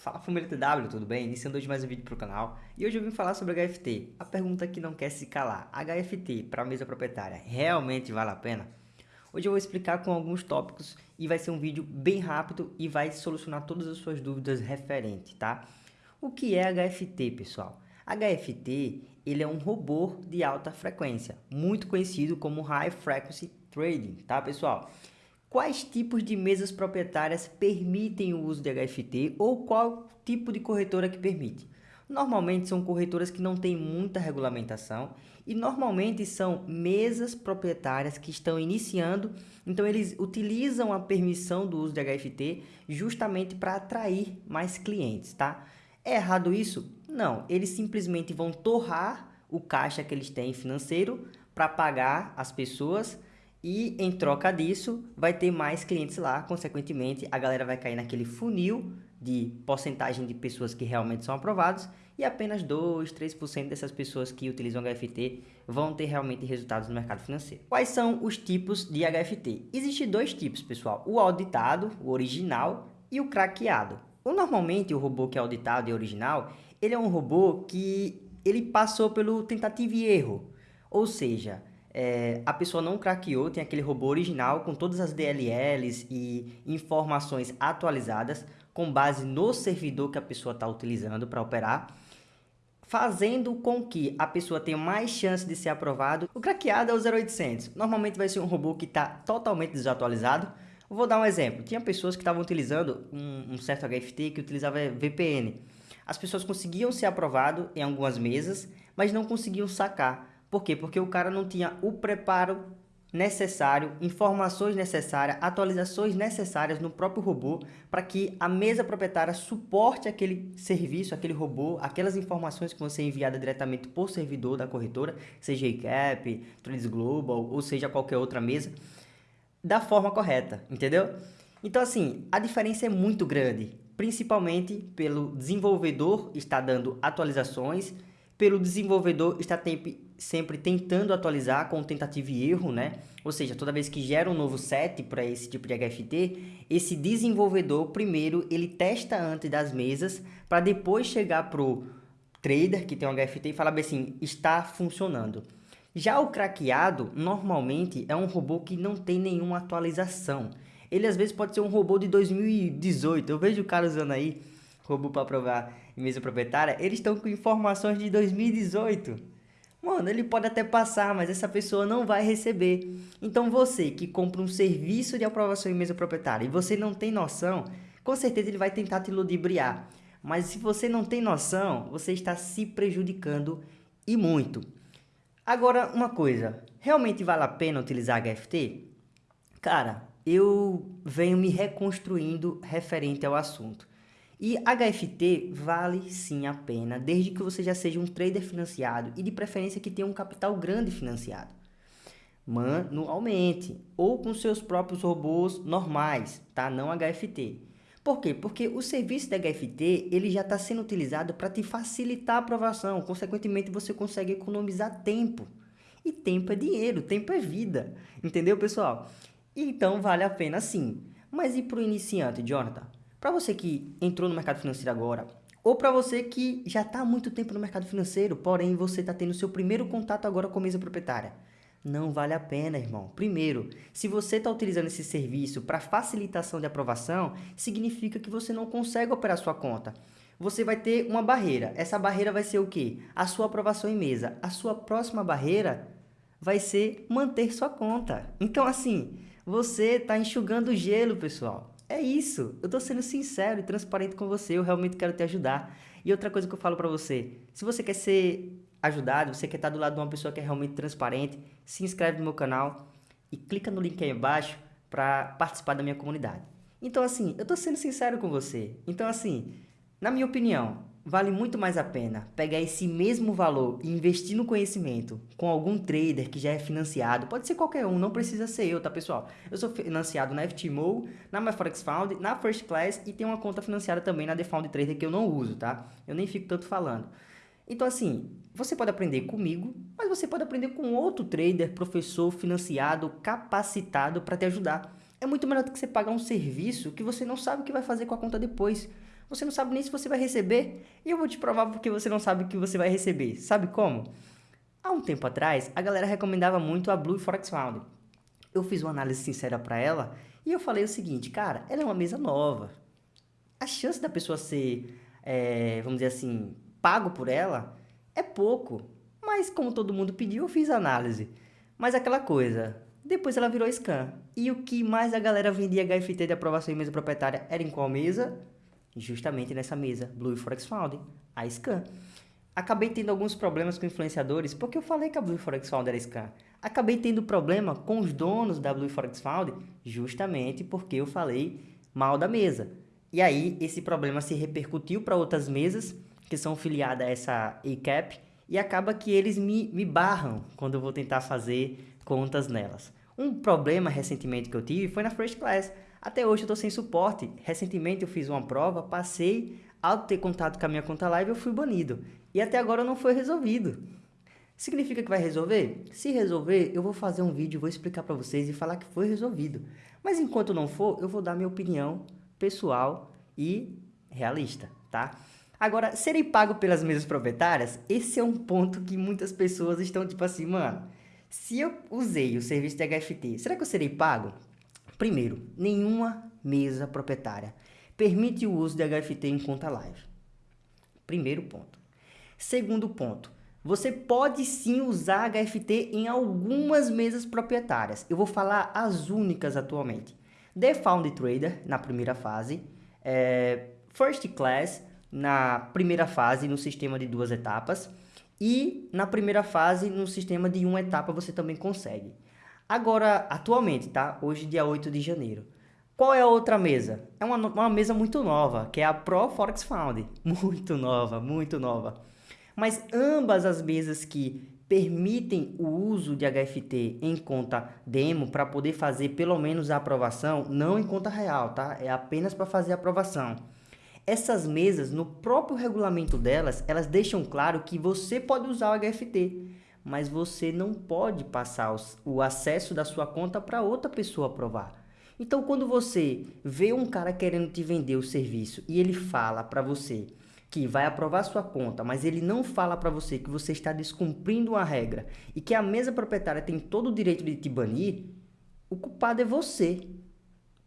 Fala família TW, tudo bem? Iniciando hoje mais um vídeo para o canal e hoje eu vim falar sobre HFT, a pergunta que não quer se calar. HFT para mesa proprietária realmente vale a pena? Hoje eu vou explicar com alguns tópicos e vai ser um vídeo bem rápido e vai solucionar todas as suas dúvidas referentes, tá? O que é HFT, pessoal? HFT ele é um robô de alta frequência, muito conhecido como High Frequency Trading, tá pessoal? Quais tipos de mesas proprietárias permitem o uso de HFT ou qual tipo de corretora que permite? Normalmente são corretoras que não têm muita regulamentação e normalmente são mesas proprietárias que estão iniciando, então eles utilizam a permissão do uso de HFT justamente para atrair mais clientes, tá? É errado isso? Não, eles simplesmente vão torrar o caixa que eles têm financeiro para pagar as pessoas e em troca disso, vai ter mais clientes lá, consequentemente, a galera vai cair naquele funil de porcentagem de pessoas que realmente são aprovados e apenas 2, 3% dessas pessoas que utilizam HFT vão ter realmente resultados no mercado financeiro. Quais são os tipos de HFT? Existem dois tipos, pessoal, o auditado, o original e o craqueado. O, normalmente, o robô que é auditado e original, ele é um robô que ele passou pelo tentativa e erro, ou seja, é, a pessoa não craqueou, tem aquele robô original com todas as DLLs e informações atualizadas com base no servidor que a pessoa está utilizando para operar, fazendo com que a pessoa tenha mais chance de ser aprovado. O craqueado é o 0800, normalmente vai ser um robô que está totalmente desatualizado. Vou dar um exemplo, tinha pessoas que estavam utilizando um, um certo HFT que utilizava VPN. As pessoas conseguiam ser aprovado em algumas mesas, mas não conseguiam sacar por quê? Porque o cara não tinha o preparo necessário, informações necessárias, atualizações necessárias no próprio robô para que a mesa proprietária suporte aquele serviço, aquele robô, aquelas informações que vão ser enviadas diretamente por servidor da corretora, seja ICAP, Trades Global ou seja qualquer outra mesa, da forma correta, entendeu? Então assim, a diferença é muito grande, principalmente pelo desenvolvedor estar dando atualizações, pelo desenvolvedor estar sempre tentando atualizar com tentativa e erro, né? Ou seja, toda vez que gera um novo set para esse tipo de HFT, esse desenvolvedor primeiro ele testa antes das mesas para depois chegar pro trader que tem um HFT e falar bem assim, está funcionando. Já o craqueado, normalmente, é um robô que não tem nenhuma atualização. Ele às vezes pode ser um robô de 2018. Eu vejo o cara usando aí robô para provar em mesa proprietária, eles estão com informações de 2018. Mano, ele pode até passar, mas essa pessoa não vai receber. Então você que compra um serviço de aprovação em mesa proprietária e você não tem noção, com certeza ele vai tentar te ludibriar. Mas se você não tem noção, você está se prejudicando e muito. Agora, uma coisa, realmente vale a pena utilizar HFT? Cara, eu venho me reconstruindo referente ao assunto. E HFT vale sim a pena, desde que você já seja um trader financiado e de preferência que tenha um capital grande financiado. Manualmente ou com seus próprios robôs normais, tá? Não HFT. Por quê? Porque o serviço da HFT ele já está sendo utilizado para te facilitar a aprovação, consequentemente você consegue economizar tempo. E tempo é dinheiro, tempo é vida, entendeu pessoal? Então vale a pena sim. Mas e para o iniciante, Jonathan? Para você que entrou no mercado financeiro agora, ou para você que já está há muito tempo no mercado financeiro, porém você está tendo seu primeiro contato agora com a mesa proprietária. Não vale a pena, irmão. Primeiro, se você está utilizando esse serviço para facilitação de aprovação, significa que você não consegue operar sua conta. Você vai ter uma barreira. Essa barreira vai ser o quê? A sua aprovação em mesa. A sua próxima barreira vai ser manter sua conta. Então, assim, você está enxugando gelo, pessoal. É isso. Eu tô sendo sincero e transparente com você. Eu realmente quero te ajudar. E outra coisa que eu falo para você. Se você quer ser ajudado, você quer estar do lado de uma pessoa que é realmente transparente, se inscreve no meu canal e clica no link aí embaixo para participar da minha comunidade. Então assim, eu tô sendo sincero com você. Então assim, na minha opinião, vale muito mais a pena pegar esse mesmo valor e investir no conhecimento com algum trader que já é financiado, pode ser qualquer um, não precisa ser eu, tá pessoal? Eu sou financiado na FTMO, na MyForexFound, na First Class e tenho uma conta financiada também na TheFound Trader que eu não uso, tá? Eu nem fico tanto falando. Então assim, você pode aprender comigo, mas você pode aprender com outro trader, professor, financiado, capacitado para te ajudar. É muito melhor do que você pagar um serviço que você não sabe o que vai fazer com a conta depois. Você não sabe nem se você vai receber. E eu vou te provar porque você não sabe que você vai receber. Sabe como? Há um tempo atrás, a galera recomendava muito a Blue Forex Found. Eu fiz uma análise sincera para ela e eu falei o seguinte, cara, ela é uma mesa nova. A chance da pessoa ser, é, vamos dizer assim, pago por ela é pouco. Mas como todo mundo pediu, eu fiz a análise. Mas aquela coisa, depois ela virou scan. E o que mais a galera vendia HFT de aprovação em mesa proprietária era em qual mesa? Justamente nessa mesa, Blue Forex Found, a scan. Acabei tendo alguns problemas com influenciadores, porque eu falei que a Blue Forex Found era scan. Acabei tendo problema com os donos da Blue Forex Found, justamente porque eu falei mal da mesa. E aí, esse problema se repercutiu para outras mesas que são filiadas a essa ECAP, e acaba que eles me, me barram quando eu vou tentar fazer contas nelas. Um problema recentemente que eu tive foi na First Class. Até hoje eu estou sem suporte. Recentemente eu fiz uma prova, passei, ao ter contato com a minha conta live eu fui banido. E até agora não foi resolvido. Significa que vai resolver? Se resolver, eu vou fazer um vídeo, vou explicar para vocês e falar que foi resolvido. Mas enquanto não for, eu vou dar minha opinião pessoal e realista, tá? Agora, serem pago pelas mesas proprietárias, esse é um ponto que muitas pessoas estão tipo assim, mano, se eu usei o serviço de HFT, será que eu serei pago? Primeiro, nenhuma mesa proprietária permite o uso de HFT em conta live. Primeiro ponto. Segundo ponto, você pode sim usar HFT em algumas mesas proprietárias. Eu vou falar as únicas atualmente. The Found Trader, na primeira fase. É, First Class, na primeira fase, no sistema de duas etapas. E na primeira fase, no sistema de uma etapa, você também consegue. Agora, atualmente, tá? Hoje, dia 8 de janeiro. Qual é a outra mesa? É uma, uma mesa muito nova, que é a Pro Forex Found. Muito nova, muito nova. Mas ambas as mesas que permitem o uso de HFT em conta demo para poder fazer pelo menos a aprovação, não em conta real, tá? É apenas para fazer a aprovação. Essas mesas, no próprio regulamento delas, elas deixam claro que você pode usar o HFT, mas você não pode passar o acesso da sua conta para outra pessoa aprovar. Então, quando você vê um cara querendo te vender o serviço e ele fala para você que vai aprovar sua conta, mas ele não fala para você que você está descumprindo uma regra e que a mesa proprietária tem todo o direito de te banir, o culpado é você.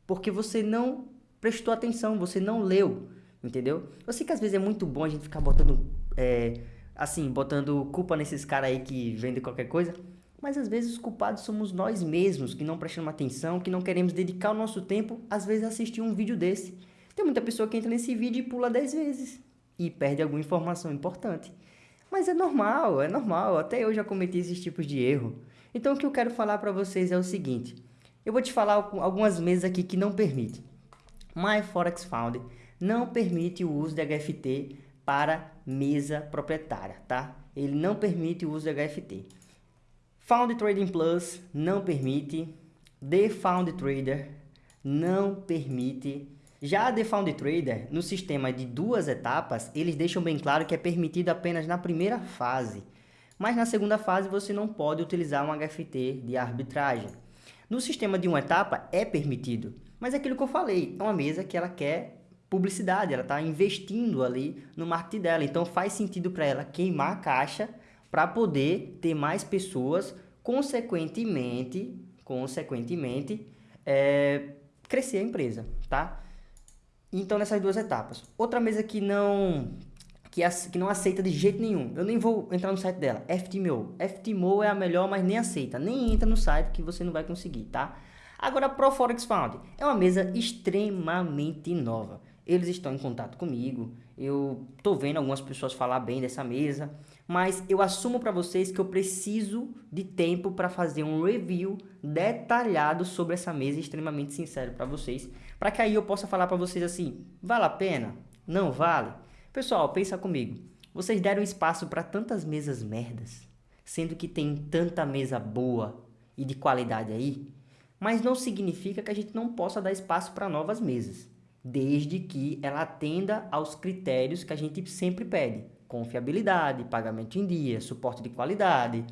Porque você não prestou atenção, você não leu entendeu? Eu sei que às vezes é muito bom a gente ficar botando, é, assim, botando culpa nesses caras aí que vendem qualquer coisa, mas às vezes os culpados somos nós mesmos, que não prestamos atenção, que não queremos dedicar o nosso tempo, às vezes, a assistir um vídeo desse. Tem muita pessoa que entra nesse vídeo e pula 10 vezes e perde alguma informação importante. Mas é normal, é normal, até eu já cometi esses tipos de erro. Então o que eu quero falar para vocês é o seguinte, eu vou te falar algumas mesas aqui que não permitem. My Forex Found não permite o uso de HFT para mesa proprietária, tá? Ele não permite o uso de HFT. Found Trading Plus não permite. The Found Trader não permite. Já a The Found Trader, no sistema de duas etapas, eles deixam bem claro que é permitido apenas na primeira fase. Mas na segunda fase você não pode utilizar um HFT de arbitragem. No sistema de uma etapa é permitido, mas é aquilo que eu falei, é uma mesa que ela quer publicidade, ela está investindo ali no marketing dela. Então faz sentido para ela queimar a caixa para poder ter mais pessoas, consequentemente, consequentemente, é, crescer a empresa, tá? Então nessas duas etapas. Outra mesa que não que, que não aceita de jeito nenhum. Eu nem vou entrar no site dela. FTMO. FTMO é a melhor, mas nem aceita. Nem entra no site que você não vai conseguir, tá? Agora, Pro Forex Found é uma mesa extremamente nova eles estão em contato comigo, eu tô vendo algumas pessoas falar bem dessa mesa, mas eu assumo para vocês que eu preciso de tempo para fazer um review detalhado sobre essa mesa, extremamente sincero para vocês, para que aí eu possa falar para vocês assim, vale a pena? Não vale? Pessoal, pensa comigo, vocês deram espaço para tantas mesas merdas, sendo que tem tanta mesa boa e de qualidade aí, mas não significa que a gente não possa dar espaço para novas mesas desde que ela atenda aos critérios que a gente sempre pede. Confiabilidade, pagamento em dia, suporte de qualidade,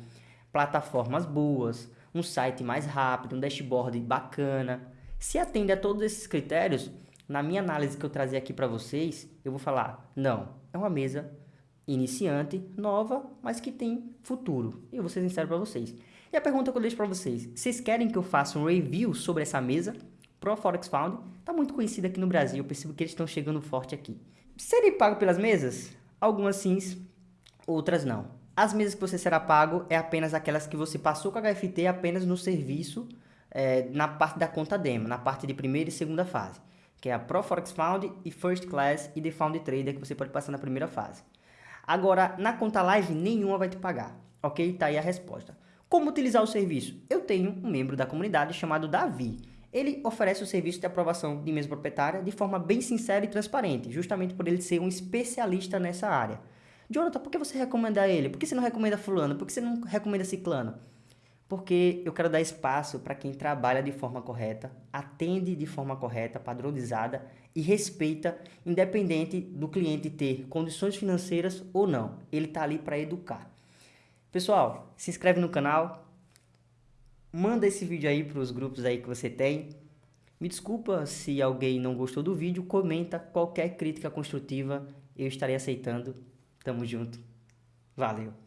plataformas boas, um site mais rápido, um dashboard bacana. Se atende a todos esses critérios, na minha análise que eu trazer aqui para vocês, eu vou falar, não, é uma mesa iniciante, nova, mas que tem futuro. E eu vou ser sincero para vocês. E a pergunta que eu deixo para vocês, vocês querem que eu faça um review sobre essa mesa? Pro Forex Found, está muito conhecida aqui no Brasil, eu percebo que eles estão chegando forte aqui. Serei pago pelas mesas? Algumas sim, outras não. As mesas que você será pago é apenas aquelas que você passou com a HFT apenas no serviço, é, na parte da conta demo, na parte de primeira e segunda fase, que é a Pro Forex Found e First Class e The Found Trader que você pode passar na primeira fase. Agora, na conta live, nenhuma vai te pagar, ok? Tá aí a resposta. Como utilizar o serviço? Eu tenho um membro da comunidade chamado Davi. Ele oferece o serviço de aprovação de mesa proprietária de forma bem sincera e transparente, justamente por ele ser um especialista nessa área. Jonathan, por que você recomenda ele? Por que você não recomenda fulano? Por que você não recomenda ciclano? porque eu quero dar espaço para quem trabalha de forma correta, atende de forma correta, padronizada e respeita, independente do cliente ter condições financeiras ou não. Ele está ali para educar. Pessoal, se inscreve no canal, manda esse vídeo aí para os grupos aí que você tem. Me desculpa se alguém não gostou do vídeo, comenta qualquer crítica construtiva, eu estarei aceitando. Tamo junto. Valeu!